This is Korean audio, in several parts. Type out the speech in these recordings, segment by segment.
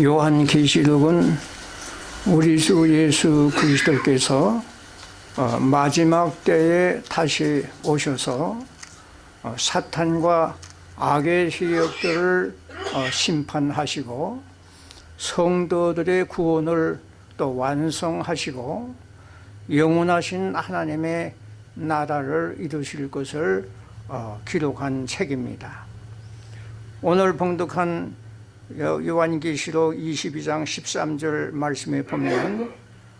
요한계시록은 우리 주 예수 그리스도께서 어, 마지막 때에 다시 오셔서 어, 사탄과 악의 세력들을 어, 심판하시고 성도들의 구원을 또 완성하시고 영원하신 하나님의 나라를 이루실 것을 기록한 책입니다. 오늘 봉독한 요한계시록 22장 13절 말씀에 보면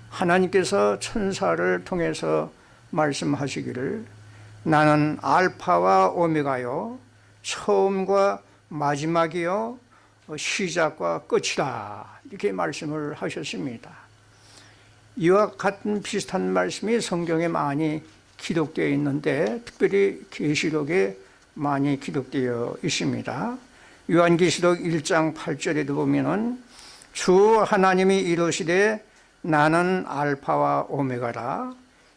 하나님께서 천사를 통해서 말씀하시기를 나는 알파와 오메가요 처음과 마지막이요 시작과 끝이다 이렇게 말씀을 하셨습니다. 이와 같은 비슷한 말씀이 성경에 많이 기록되어 있는데 특별히 계시록에 많이 기록되어 있습니다 요한계시록 1장 8절에도 보면은 주 하나님이 이르시되 나는 알파와 오메가라.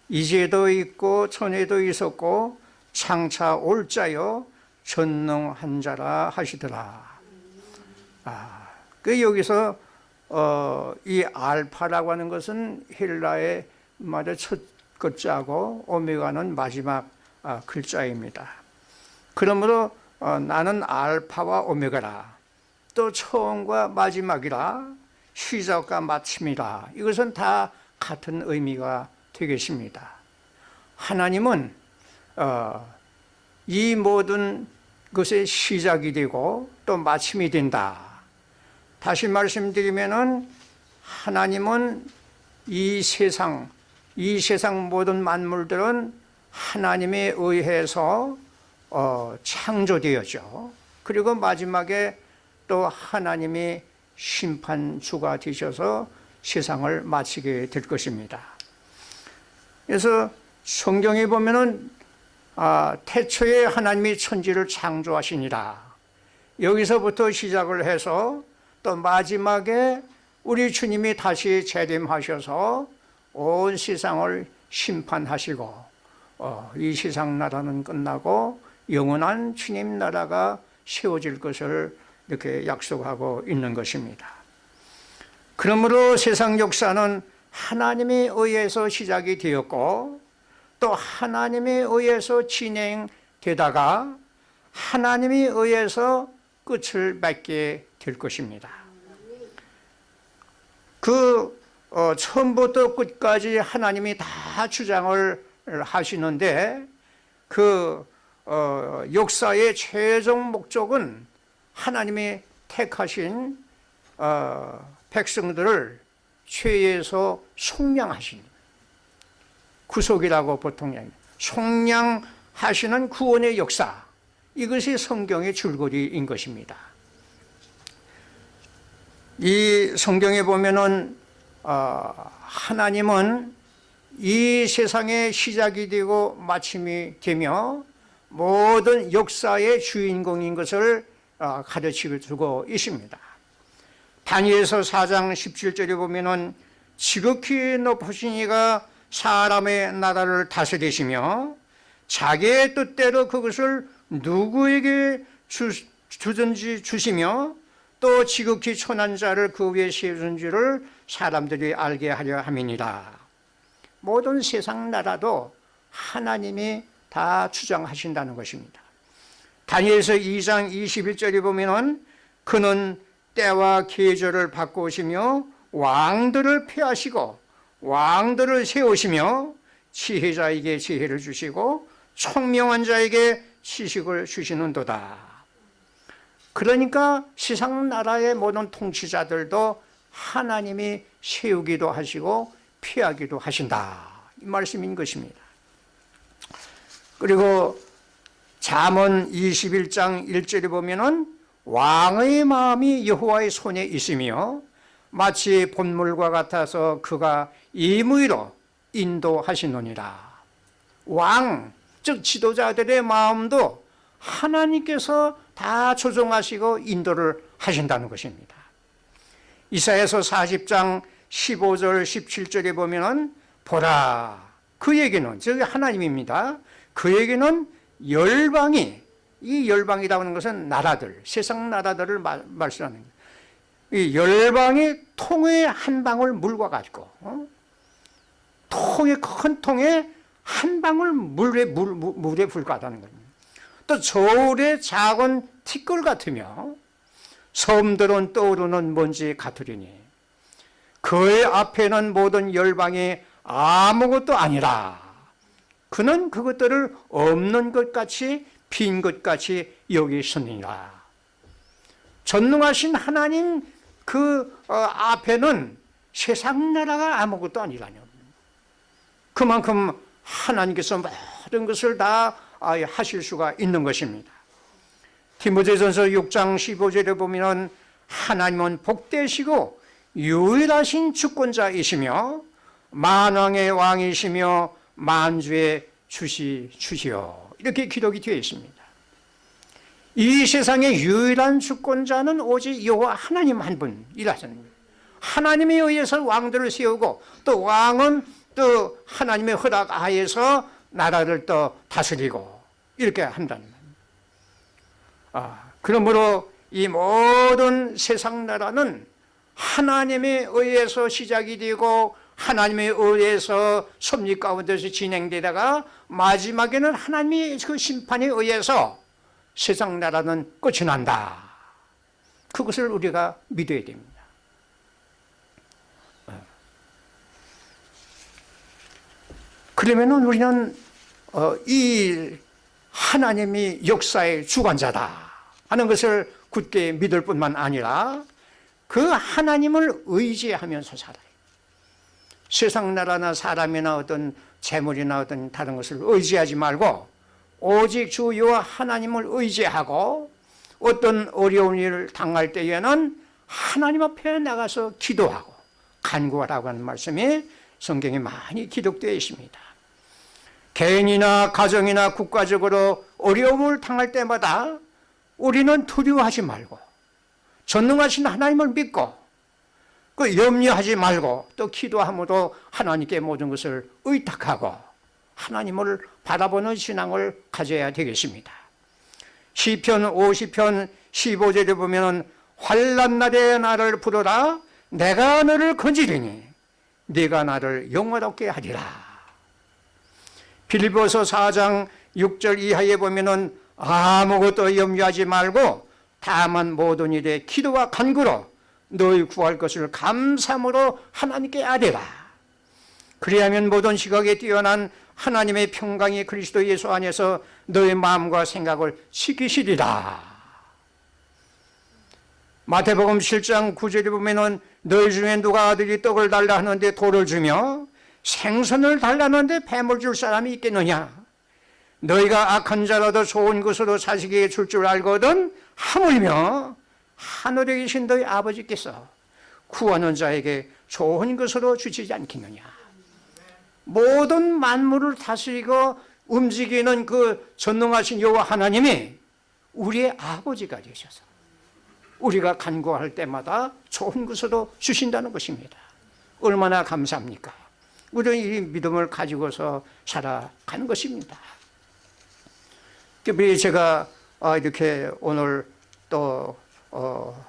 이제도 있고 전에도 있었고 장차 올 자요. 전능한 자라 하시더라. 아, 그 여기서 어, 이 알파라고 하는 것은 헬라의 말의 첫 글자고 오메가는 마지막 아, 글자입니다. 그러므로 어, 나는 알파와 오메가라. 또 처음과 마지막이라. 시작과 마침이라. 이것은 다 같은 의미가 되겠습니다. 하나님은 어, 이 모든 것의 시작이 되고 또 마침이 된다. 다시 말씀드리면 하나님은 이 세상 이 세상 모든 만물들은 하나님에 의해서 어, 창조되었죠. 그리고 마지막에 또 하나님이 심판주가 되셔서 세상을 마치게 될 것입니다. 그래서 성경에 보면 아, 태초에 하나님이 천지를 창조하시니라. 여기서부터 시작을 해서 또 마지막에 우리 주님이 다시 재림하셔서 온 세상을 심판하시고 어, 이 세상 나라는 끝나고 영원한 주님 나라가 세워질 것을 이렇게 약속하고 있는 것입니다. 그러므로 세상 역사는 하나님에 의해서 시작이 되었고 또 하나님에 의해서 진행되다가 하나님에 의해서 끝을 맺게 될 것입니다. 그 어, 처음부터 끝까지 하나님이 다 주장을 하시는데 그 어, 역사의 최종 목적은 하나님이 택하신 어, 백성들을 죄에서 속량하신 구속이라고 보통 속량하시는 구원의 역사. 이것이 성경의 줄거리인 것입니다. 이 성경에 보면은 어, 하나님은 이 세상의 시작이 되고 마침이 되며 모든 역사의 주인공인 것을 어, 가르치고 있습니다. 다니엘서 4장 17절에 보면 은 지극히 높으신 이가 사람의 나라를 다스리시며 자기의 뜻대로 그것을 누구에게 주, 주든지 주시며 또 지극히 천한 자를 그 위에 세우는 줄을 사람들이 알게 하려 함이니라. 모든 세상 나라도 하나님이 다 주장하신다는 것입니다. 다니엘서 2장 21절에 보면 그는 때와 계절을 바꾸시며 왕들을 폐하시고 왕들을 세우시며 지혜자에게 지혜를 주시고 총명한 자에게 지식을 주시는도다. 그러니까 세상 나라의 모든 통치자들도 하나님이 세우기도 하시고 피하기도 하신다. 이 말씀인 것입니다 그리고 잠언 21장 1절에 보면 은 왕의 마음이 여호와의 손에 있으며 마치 본물과 같아서 그가 임의로 인도하시노니라. 왕, 즉 지도자들의 마음도 하나님께서 다 조종하시고 인도를 하신다는 것입니다. 이사에서 40장 15절 17절에 보면 보라 그 얘기는 즉 하나님입니다 그 얘기는 열방이 이 열방이라고 하는 것은 나라들 세상 나라들을 말, 말씀하는 거예요 이 열방의 통에 한 방울 물과 같고 어? 통에 큰 통에 한 방울 물에 물, 물, 물에 불과하다는 겁니다. 또 저울의 작은 티끌 같으며 섬들은 떠오르는 먼지 같으리니 그의 앞에는 모든 열방이 아무것도 아니라 그는 그것들을 없는 것 같이 빈 것 같이 여기시니라. 전능하신 하나님 그 어, 앞에는 세상 나라가 아무것도 아니라뇨. 그만큼 하나님께서 모든 것을 다 아, 하실 수가 있는 것입니다. 디모데전서 6장 15절에 보면 하나님은 복되시고 유일하신 주권자이시며 만왕의 왕이시며 만주의 주시 주시오. 이렇게 기록이 되어 있습니다. 이 세상의 유일한 주권자는 오직 여호와 하나님 한 분이라서는 하나님에 의해서 왕들을 세우고 또 왕은 또 하나님의 허락 하에서 나라를 또 다스리고 이렇게 한다는 말입니다. 아, 그러므로 이 모든 세상 나라는 하나님에 의해서 시작이 되고 하나님에 의해서 섭리 가운데서 진행되다가 마지막에는 하나님의 그 심판에 의해서 세상 나라는 끝이 난다. 그것을 우리가 믿어야 됩니다. 그러면 우리는 어, 이 하나님이 역사의 주관자다 하는 것을 굳게 믿을 뿐만 아니라 그 하나님을 의지하면서 살아요. 세상 나라나 사람이나 어떤 재물이나 어떤 다른 것을 의지하지 말고 오직 주 여호와 하나님을 의지하고 어떤 어려운 일을 당할 때에는 하나님 앞에 나가서 기도하고 간구하라고 하는 말씀이 성경에 많이 기록되어 있습니다. 개인이나 가정이나 국가적으로 어려움을 당할 때마다 우리는 두려워하지 말고 전능하신 하나님을 믿고 그 염려하지 말고 또 기도함으로 하나님께 모든 것을 의탁하고 하나님을 바라보는 신앙을 가져야 되겠습니다. 시편 50편 15절에 보면 환란 날에 나를 부르라 내가 너를 건지리니 네가 나를 영화롭게 하리라. 빌보서 4장 6절 이하에 보면은 아무것도 염려하지 말고 다만 모든 일에 기도와 간구로 너희 구할 것을 감사함으로 하나님께 아뢰라. 그리하면 모든 시각에 뛰어난 하나님의 평강이 그리스도 예수 안에서 너의 마음과 생각을 지키시리라. 마태복음 7장 9절에 보면은 너희 중에 누가 아들이 떡을 달라 하는데 돌을 주며 생선을 달라는데 뱀을 줄 사람이 있겠느냐? 너희가 악한 자라도 좋은 것으로 자식에게 줄 줄 알거든 하물며 하늘에 계신 너희 아버지께서 구하는 자에게 좋은 것으로 주시지 않겠느냐? 모든 만물을 다스리고 움직이는 그 전능하신 여호와 하나님이 우리의 아버지가 되셔서 우리가 간구할 때마다 좋은 것으로 주신다는 것입니다. 얼마나 감사합니까? 우리는 이 믿음을 가지고서 살아가는 것입니다. 특별히 제가 아, 이렇게 오늘 또 어,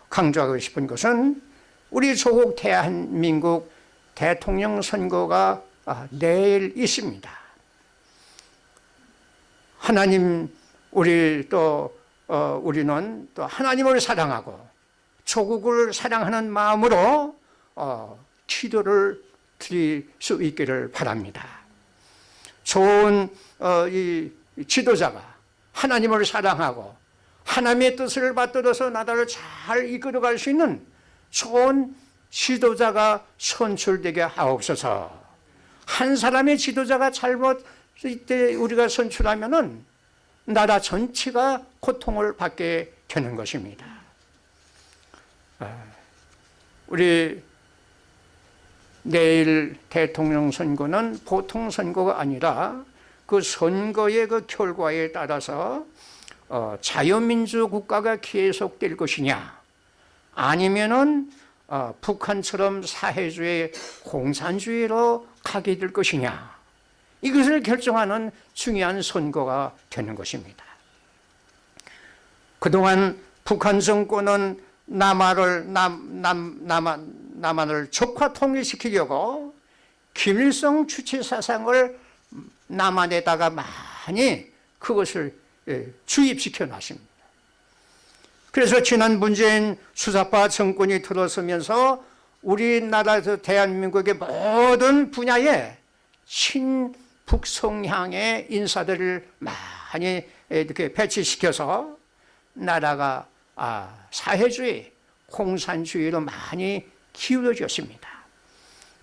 강조하고 싶은 것은 우리 조국 대한민국 대통령 선거가 아, 내일 있습니다. 하나님 우리 또 어, 우리는 또 하나님을 사랑하고 조국을 사랑하는 마음으로 어, 기도를 드릴 수 있기를 바랍니다. 좋은 어, 이 지도자가 하나님을 사랑하고 하나님의 뜻을 받들어서 나라를 잘 이끌어갈 수 있는 좋은 지도자가 선출되게 하옵소서. 한 사람의 지도자가 잘못 때 우리가 선출하면 나라 전체가 고통을 받게 되는 것입니다. 아, 우리 내일 대통령 선거는 보통 선거가 아니라 그 선거의 그 결과에 따라서 어, 자유민주 국가가 계속될 것이냐? 아니면은 어, 북한처럼 사회주의 공산주의로 가게 될 것이냐? 이것을 결정하는 중요한 선거가 되는 것입니다. 그동안 북한 정권은 남한을 남, 남, 남한, 남한을 적화 통일시키려고 김일성 주체 사상을 남한에다가 많이 그것을 예, 주입시켜 놨습니다. 그래서 지난 문재인 수사파 정권이 들어서면서 우리나라에서 대한민국의 모든 분야에 친북성향의 인사들을 많이 이렇게 배치시켜서 나라가 아, 사회주의, 공산주의로 많이 기울어졌습니다.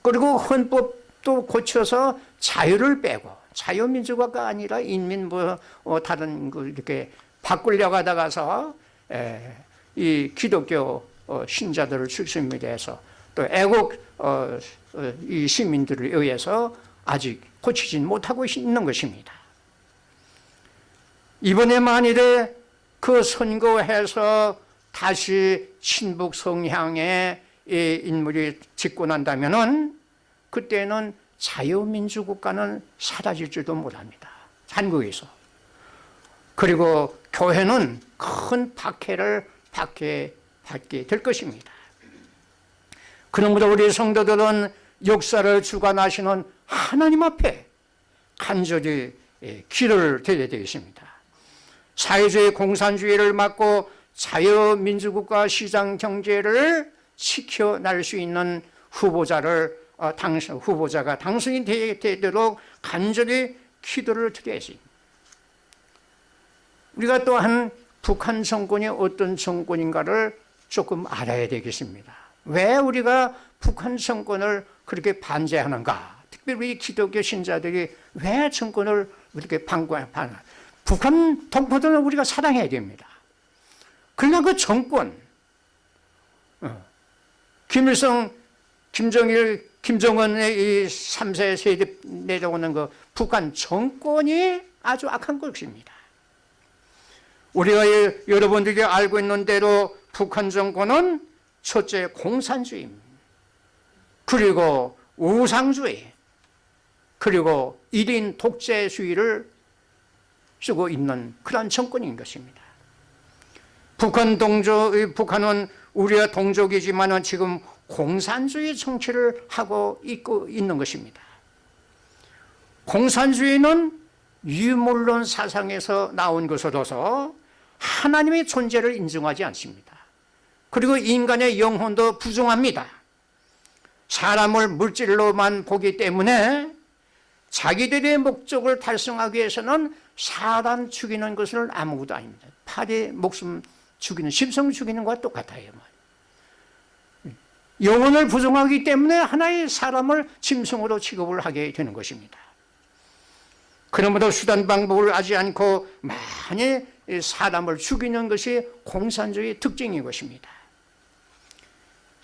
그리고 헌법도 고쳐서 자유를 빼고 자유민주화가 아니라 인민 뭐 어, 다른 그 이렇게 바꾸려고 하다가서 에, 이 기독교 어, 신자들을 중심으로 해서 또 애국 어, 어, 이 시민들에 의해서 아직 고치진 못하고 있는 것입니다. 이번에 만일에 그 선거해서 다시 친북 성향의 이 인물이 집권한다면 은 그때는 자유민주국가는 사라질지도 못합니다. 한국에서. 그리고 교회는 큰 박해를 받게, 받게 될 것입니다. 그러므로 우리 성도들은 역사를 주관하시는 하나님 앞에 간절히 길을 드려야 되겠습니다. 사회주의 공산주의를 막고 자유민주국가 시장 경제를 지켜날 수 있는 후보자를 어, 당선, 후보자가 당선이 되도록 간절히 기도를 드려야지. 우리가 또한 북한 정권이 어떤 정권인가를 조금 알아야 되겠습니다. 왜 우리가 북한 정권을 그렇게 반대하는가? 특별히 기독교 신자들이 왜 정권을 이렇게 반대하는가? 북한 동포들은 우리가 사랑해야 됩니다. 그러나 그 정권, 어, 김일성, 김정일, 김정은의 이 3세 세대 내려오는 그 북한 정권이 아주 악한 것입니다. 우리가 여러분들이 알고 있는 대로 북한 정권은 첫째 공산주의입니다. 그리고 우상주의, 그리고 1인 독재주의를 쓰고 있는 그런 정권인 것입니다. 북한 동족, 북한은 우리와 동족이지만 지금 공산주의 정치를 하고 있고 있는 것입니다. 공산주의는 유물론 사상에서 나온 것으로서 하나님의 존재를 인정하지 않습니다. 그리고 인간의 영혼도 부정합니다. 사람을 물질로만 보기 때문에 자기들의 목적을 달성하기 위해서는 사람 죽이는 것을 아무것도 아닙니다. 팔의 목숨 죽이는, 심성 죽이는 것과 똑같아요. 영혼을 부정하기 때문에 하나의 사람을 짐승으로 취급을 하게 되는 것입니다. 그러므로 수단 방법을 하지 않고 많이 사람을 죽이는 것이 공산주의 특징인 것입니다.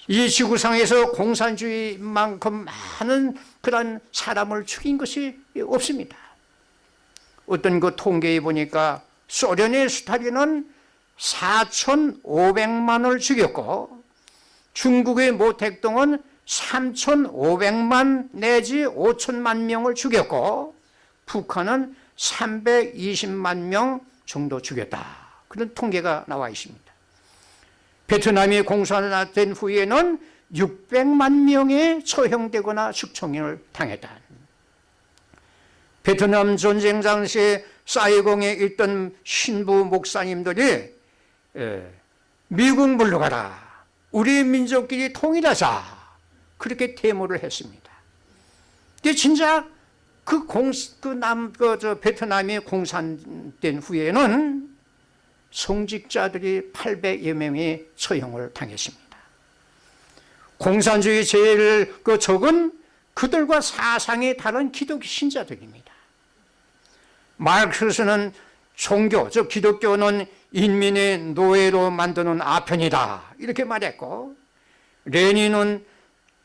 이 지구상에서 공산주의만큼 많은 그런 사람을 죽인 것이 없습니다. 어떤 그 통계에 보니까 소련의 스탈린은 4,500만을 죽였고 중국의 모택동은 3,500만 내지 5천만 명을 죽였고 북한은 320만 명 정도 죽였다. 그런 통계가 나와 있습니다. 베트남이 공산화된 후에는 600만 명이 처형되거나 숙청을 당했다. 베트남 전쟁 당시에 사이공에 있던 신부 목사님들이 미국 물러가라. 우리 민족끼리 통일하자. 그렇게 데모를 했습니다. 근데 진짜 그 공, 그 남, 그, 저, 베트남이 공산된 후에는 성직자들이 800여 명이 처형을 당했습니다. 공산주의 제일 그 적은 그들과 사상이 다른 기독교 신자들입니다. 마르크스는 종교, 즉 기독교는 인민의 노예로 만드는 아편이다. 이렇게 말했고 레닌은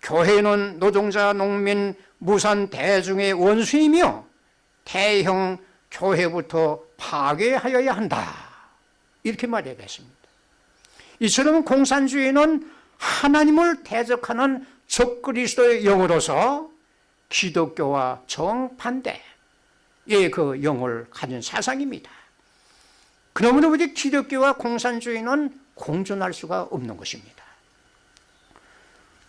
교회는 노동자, 농민, 무산 대중의 원수이며 대형 교회부터 파괴하여야 한다. 이렇게 말해야겠습니다. 이처럼 공산주의는 하나님을 대적하는 적그리스도의 영으로서 기독교와 정반대 의 그 영을 가진 사상입니다 그러므로 우리 기독교와 공산주의는 공존할 수가 없는 것입니다.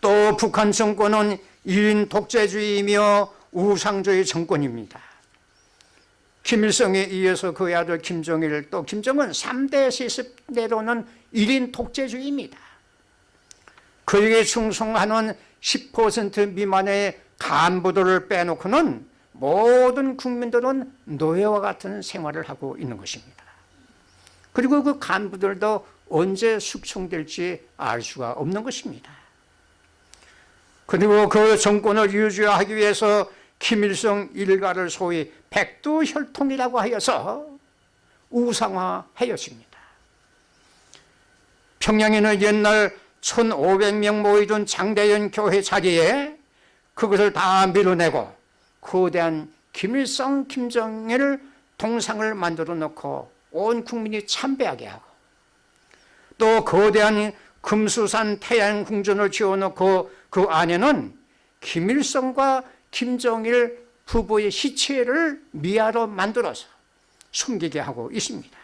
또 북한 정권은 1인 독재주의이며 우상주의 정권입니다. 김일성에 이어서 그의 아들 김정일 또 김정은 3대 세습대로는 1인 독재주의입니다. 그에게 충성하는 10% 미만의 간부들을 빼놓고는 모든 국민들은 노예와 같은 생활을 하고 있는 것입니다. 그리고 그 간부들도 언제 숙청될지 알 수가 없는 것입니다. 그리고 그 정권을 유지하기 위해서 김일성 일가를 소위 백두혈통이라고 하여서 우상화하였습니다. 평양에는 옛날 1500명 모이던 장대현 교회 자리에 그것을 다 밀어내고 거대한 김일성, 김정일 동상을 만들어 놓고 온 국민이 참배하게 하고 또 거대한 금수산 태양궁전을 지어놓고 그 안에는 김일성과 김정일 부부의 시체를 미아로 만들어서 숨기게 하고 있습니다.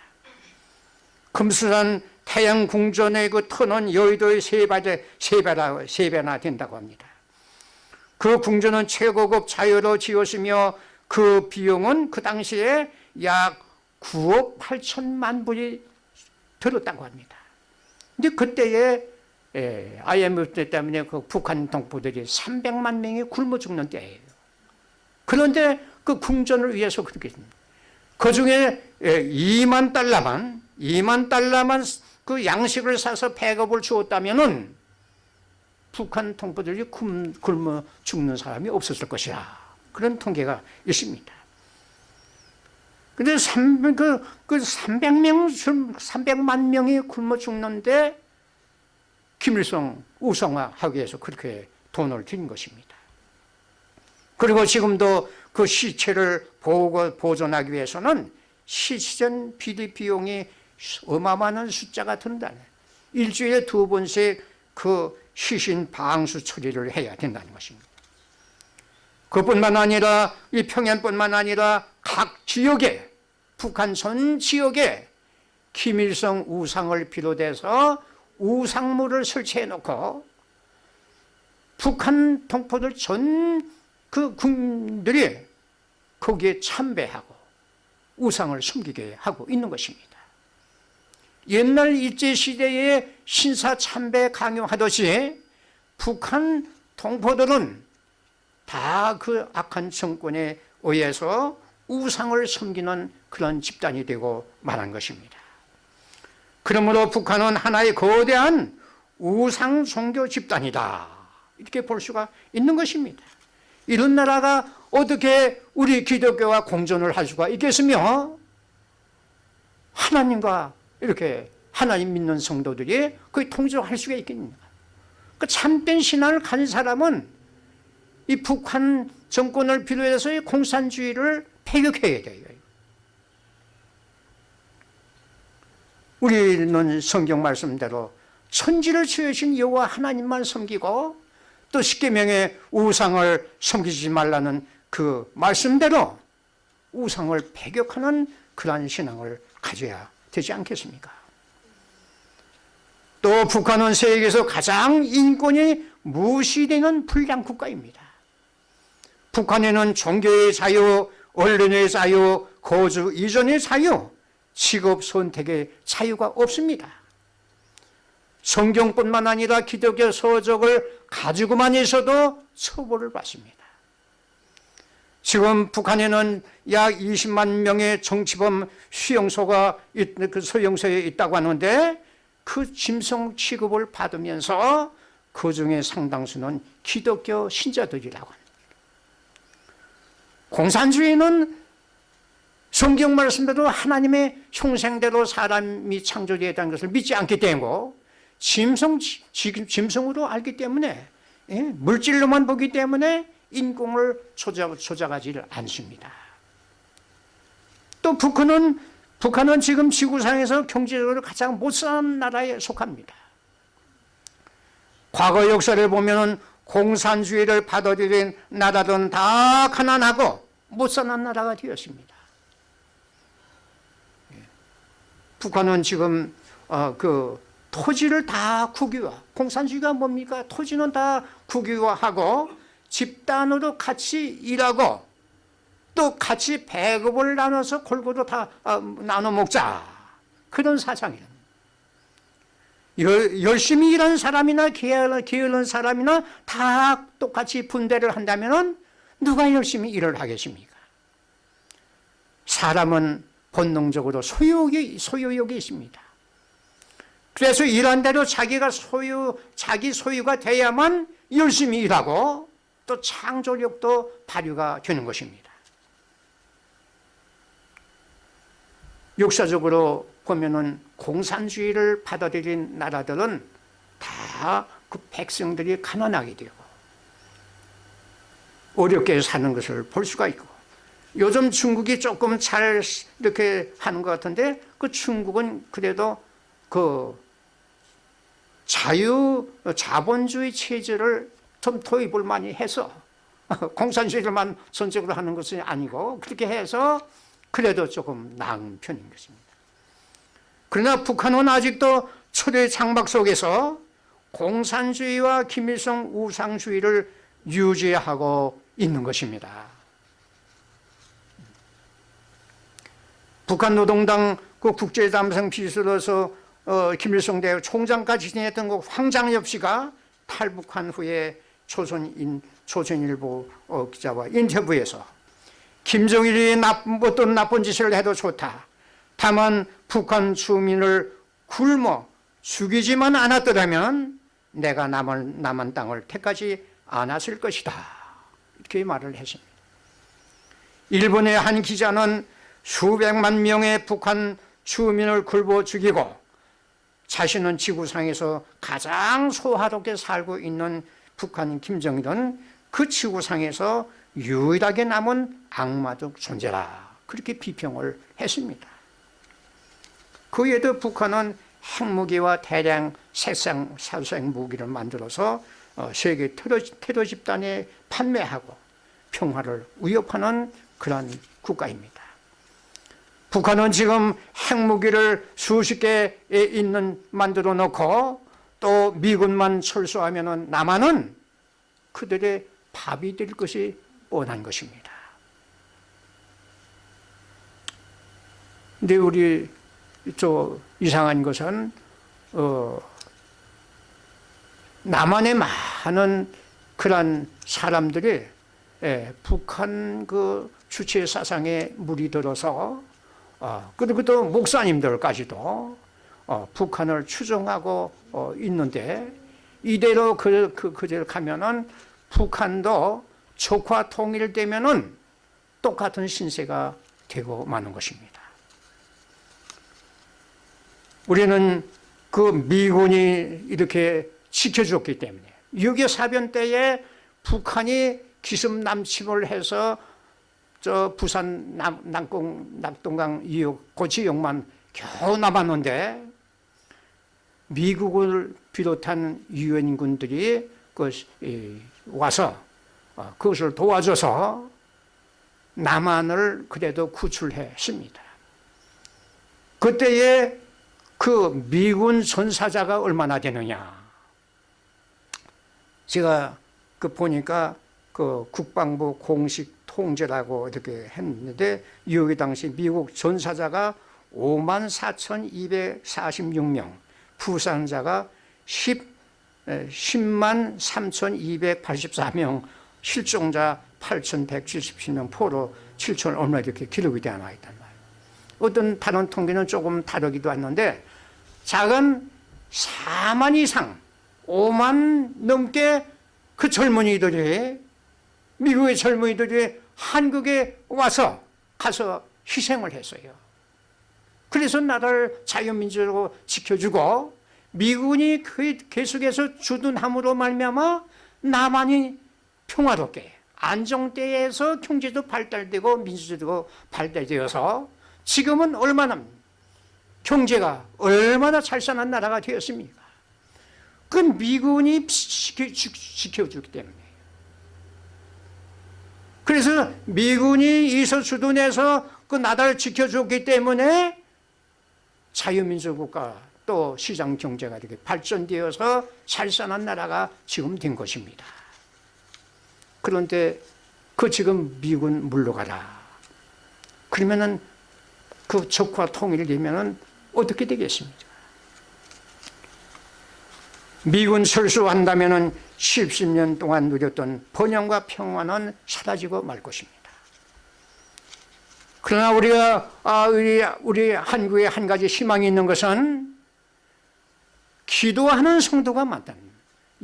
금수산 태양궁전의 그 터는 여의도의 세 배나, 세 배나, 세 배나 된다고 합니다. 그 궁전은 최고급 자유로 지었으며 그 비용은 그 당시에 약 9억 8천만 불이 들었다고 합니다. 근데 그때에 예, IMF 때 때문에 그 북한 동포들이 300만 명이 굶어 죽는 때예요. 그런데 그 궁전을 위해서 그렇게 했습니다. 그 중에 2만 예, 달러만, 2만 달러만 그 양식을 사서 배급을 주었다면은 북한 동포들이 굶어 죽는 사람이 없었을 것이라. 그런 통계가 있습니다. 근데 300, 그, 그 300명, 300만 명이 굶어 죽는데 김일성 우상화하기 위해서 그렇게 돈을 든 것입니다. 그리고 지금도 그 시체를 보고 보존하기 위해서는 시전 비리 비용이 어마어마한 숫자가 든다. 일주일에 두 번씩 그 시신 방수 처리를 해야 된다는 것입니다. 그뿐만 아니라 이 평양뿐만 아니라 각 지역에 북한 전 지역에 김일성 우상을 비롯해서 우상물을 설치해 놓고 북한 동포들 전 그 군들이 거기에 참배하고 우상을 숨기게 하고 있는 것입니다. 옛날 일제시대에 신사 참배 강요하듯이 북한 동포들은 다 그 악한 정권에 의해서 우상을 섬기는 그런 집단이 되고 말한 것입니다. 그러므로 북한은 하나의 거대한 우상 종교 집단이다. 이렇게 볼 수가 있는 것입니다. 이런 나라가 어떻게 우리 기독교와 공존을 할 수가 있겠으며 하나님과 이렇게 하나님 믿는 성도들이 거의 통제할 수가 있겠는가. 그 참된 신앙을 가진 사람은 이 북한 정권을 비롯해서 공산주의를 폐격해야 돼요. 우리는 성경 말씀대로 천지를 지으신 여호와 하나님만 섬기고 또 십계명의 우상을 섬기지 말라는 그 말씀대로 우상을 배격하는 그러한 신앙을 가져야 되지 않겠습니까? 또 북한은 세계에서 가장 인권이 무시되는 불량 국가입니다. 북한에는 종교의 자유, 언론의 자유, 거주 이전의 자유, 직업 선택의 자유가 없습니다. 성경뿐만 아니라 기독교 서적을 가지고만 있어도 처벌을 받습니다. 지금 북한에는 약 20만 명의 정치범 수용소가 그 소용소에 있다고 하는데 그 짐승 취급을 받으면서 그 중에 상당수는 기독교 신자들이라고 합니다. 공산주의는 성경 말씀대로 하나님의 형생대로 사람이 창조되었다는 것을 믿지 않기 때문에 짐승, 짐승으로 알기 때문에 예, 물질로만 보기 때문에 인공을 조작, 조작하지 않습니다. 또 북한은 북한은 지금 지구상에서 경제적으로 가장 못 사는 나라에 속합니다. 과거 역사를 보면 공산주의를 받아들인 나라들은 다 가난하고 못사는 나라가 되었습니다. 북한은 지금 어, 그 토지를 다 국유화. 공산주의가 뭡니까? 토지는 다 국유화하고 집단으로 같이 일하고 또 같이 배급을 나눠서 골고루 다 어, 나눠 먹자. 그런 사상이에요 열심히 일하는 사람이나 게으른 사람이나 다 똑같이 분배를 한다면 누가 열심히 일을 하겠습니까 사람은 본능적으로 소유욕이, 소유욕이 있습니다 그래서 일한 대로 자기가 소유, 자기 소유가 돼야만 열심히 일하고 또 창조력도 발휘가 되는 것입니다. 역사적으로 보면은 공산주의를 받아들인 나라들은 다 그 백성들이 가난하게 되고 어렵게 사는 것을 볼 수가 있고 요즘 중국이 조금 잘 이렇게 하는 것 같은데 그 중국은 그래도 그 자유 자본주의 체제를 좀 도입을 많이 해서 공산주의를만 전적으로 하는 것이 아니고 그렇게 해서 그래도 조금 나은 편인 것입니다. 그러나 북한은 아직도 초대 장막 속에서 공산주의와 김일성 우상주의를 유지하고 있는 것입니다. 북한 노동당 그 국제담성 비서로서 어, 김일성 대학 총장까지 지냈던 그 황장엽 씨가 탈북한 후에 조선인, 조선일보 어, 기자와 인터뷰에서 김정일이 나쁜, 어떤 나쁜 짓을 해도 좋다. 다만 북한 주민을 굶어 죽이지만 않았더라면 내가 남은, 남은 땅을 택하지 않았을 것이다. 이렇게 말을 했습니다. 일본의 한 기자는 수백만 명의 북한 주민을 굶어 죽이고 자신은 지구상에서 가장 소화롭게 살고 있는 북한 김정일은 그 지구상에서 유일하게 남은 악마적 존재라 그렇게 비평을 했습니다. 그 외에도 북한은 핵무기와 대량 색상 살생 무기를 만들어서 어, 세계 테러, 테러 집단에 판매하고 평화를 위협하는 그런 국가입니다. 북한은 지금 핵무기를 수십 개 있는 만들어 놓고 또 미군만 철수하면 남한은 그들의 밥이 될 것이 뻔한 것입니다. 근데 우리 저 이상한 것은 어 남한의 많은 그런 사람들이 예, 북한 그 주체 사상에 물이 들어서 어, 그리고 또 목사님들까지도 어, 북한을 추종하고 어, 있는데 이대로 그, 그, 그대로 가면은 북한도 적화 통일되면은 똑같은 신세가 되고 마는 것입니다. 우리는 그 미군이 이렇게 지켜줬기 때문에 6.25 사변 때에 북한이 기습 남침을 해서 저 부산 남, 남공, 낙동강 이역 고치역만 겨우 남았는데 미국을 비롯한 유엔군들이 그 와서 어, 그것을 도와줘서 남한을 그래도 구출했습니다. 그때에 그 미군 전사자가 얼마나 되느냐? 제가 그 보니까 그 국방부 공식 통제라고 이렇게 했는데 여기 당시 미국 전사자가 5만 4,246명, 부상자가 10, 10만 3,284명, 실종자 8,177명, 포로 7천 얼마 이렇게 기록이 되어 나와 있단 말이에요. 어떤 다른 통계는 조금 다르기도 했는데 작은 4만 이상, 5만 넘게 그 젊은이들이 미국의 젊은이들이 한국에 와서 가서 희생을 했어요. 그래서 나라를 자유민주로 지켜주고 미군이 그 계속해서 주둔함으로 말미암아 남한이 평화롭게 안정대에서 경제도 발달되고 민주주의도 발달되어서 지금은 얼마나 경제가 얼마나 잘 사는 나라가 되었습니까? 그 미군이 지켜 주기 때문에 그래서 미군이 이서 주둔해서 그 나라를 지켜줬기 때문에 자유민주 국가 또 시장 경제가 이렇게 발전되어서 살산한 나라가 지금 된 것입니다. 그런데 그 지금 미군 물러가라. 그러면은 그 적과 통일되면은 어떻게 되겠습니까? 미군 철수한다면은 10년 동안 누렸던 번영과 평화는 사라지고 말 것입니다. 그러나 우리가 아, 우리, 우리 한국에 한 가지 희망이 있는 것은 기도하는 성도가 많다.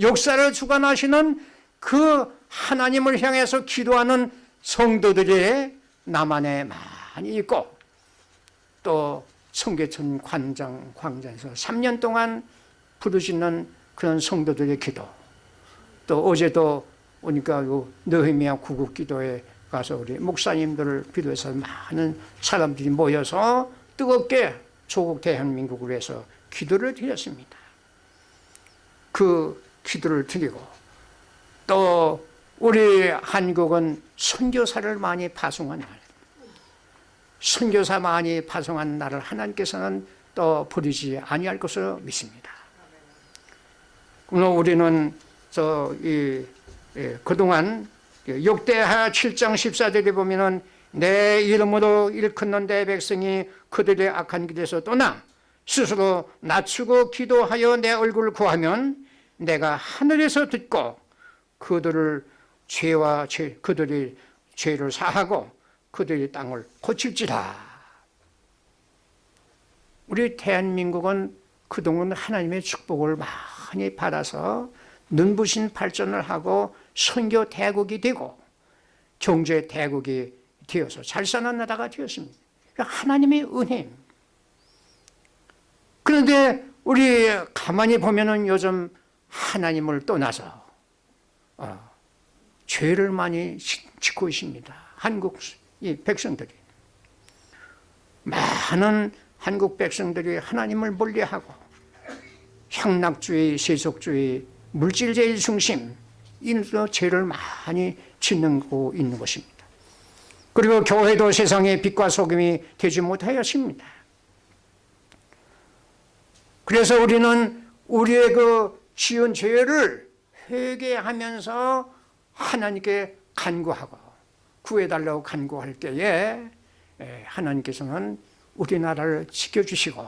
역사를 주관하시는 그 하나님을 향해서 기도하는 성도들이 남한에 많이 있고 또 성계천 관장 광장에서 3년 동안 부르짖는 그런 성도들의 기도 또 어제도 오니까 요 느헤미야 구국 기도에 가서 우리 목사님들을 비롯해서 많은 사람들이 모여서 뜨겁게 조국 대한민국을 위해서 기도를 드렸습니다. 그 기도를 드리고 또 우리 한국은 선교사를 많이 파송한 날 선교사 많이 파송한 날을 하나님께서는 또 버리지 아니할 것으로 믿습니다. 그러나 우리는 저이 예, 그동안 역대하 7장 14절에 보면은 내 이름으로 일컫는 내 백성이 그들의 악한 길에서 떠나 스스로 낮추고 기도하여 내 얼굴을 구하면 내가 하늘에서 듣고 그들을 죄와 죄, 그들이 죄를 사하고 그들의 땅을 고칠지라. 우리 대한민국은 그동안 하나님의 축복을 많이 받아서 눈부신 발전을 하고 선교 대국이 되고 경제 대국이 되어서 잘 사는 나라가 되었습니다. 하나님의 은혜. 그런데 우리 가만히 보면은 요즘 하나님을 떠나서 어, 죄를 많이 짓고 있습니다. 한국 이 백성들이 많은 한국 백성들이 하나님을 멀리하고 향락주의, 세속주의, 물질제일 중심 이런 죄를 많이 짓고 있는 것입니다. 그리고 교회도 세상의 빛과 소금이 되지 못하였습니다. 그래서 우리는 우리의 그 지은 죄를 회개하면서 하나님께 간구하고 구해달라고 간구할 때에 하나님께서는 우리나라를 지켜주시고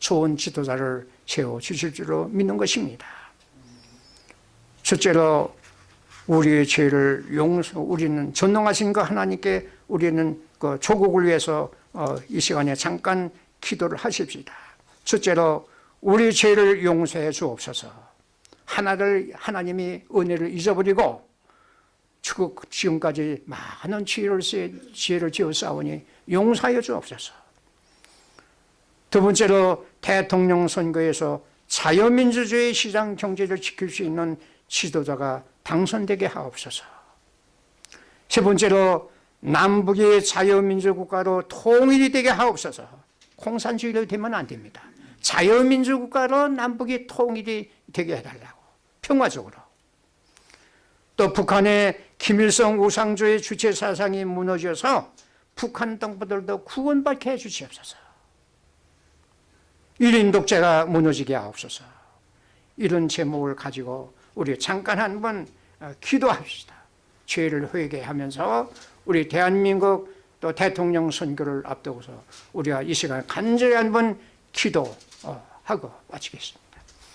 좋은 지도자를 세워주실 줄로 믿는 것입니다. 첫째로 우리의 죄를 용서, 우리는 전능하신 그 하나님께 우리는 그 조국을 위해서 어, 이 시간에 잠깐 기도를 하십시다. 첫째로 우리 죄를 용서해 주옵소서. 하나를 하나님이 은혜를 잊어버리고 지금까지 많은 지혜를, 지어 싸우니 용서하여 주옵소서. 두 번째로 대통령 선거에서 자유민주주의 시장 경제를 지킬 수 있는 지도자가 당선되게 하옵소서. 세 번째로 남북이 자유민주국가로 통일이 되게 하옵소서. 공산주의로 되면 안 됩니다. 자유민주국가로 남북이 통일이 되게 해달라고. 평화적으로. 또 북한의 김일성 우상주의 주체 사상이 무너져서 북한 동포들도 구원받게 해주시옵소서. 일인 독재가 무너지게 하옵소서. 이런 제목을 가지고 우리 잠깐 한번 어, 기도합시다. 죄를 회개하면서 우리 대한민국 또 대통령 선거를 앞두고서 우리가 이 시간 간절히 한번 기도하고 마치겠습니다.